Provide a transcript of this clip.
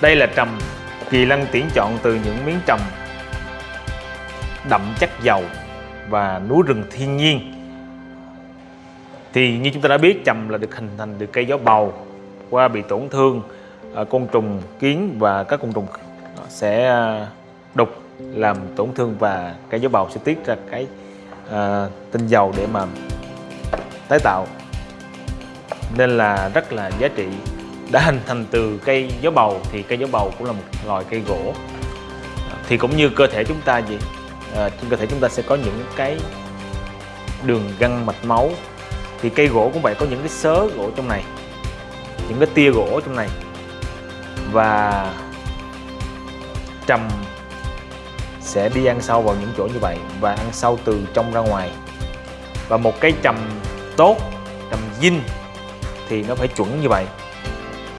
đây là trầm. Kỳ lân tuyển chọn từ những miếng trầm đậm chất dầu và núi rừng thiên nhiên. Thì như chúng ta đã biết trầm là được hình thành từ cây gió bầu qua bị tổn thương à, côn trùng kiến và các côn trùng sẽ à, đục làm tổn thương và cây gió bầu sẽ tiết ra cái à, tinh dầu để mà tái tạo. Nên là rất là giá trị đã hình thành từ cây gió bầu thì cây gió bầu cũng là một loài cây gỗ. Thì cũng như cơ thể chúng ta gì à, trên cơ thể chúng ta sẽ có những cái đường gân mạch máu. Thì cây gỗ cũng vậy có những cái sớ gỗ trong này những cái tia gỗ trong này. Và trầm sẽ đi ăn sâu vào những chỗ như vậy và ăn sâu từ trong ra ngoài. Và một cái trầm tốt trầm dinh thì nó phải chuẩn như vậy.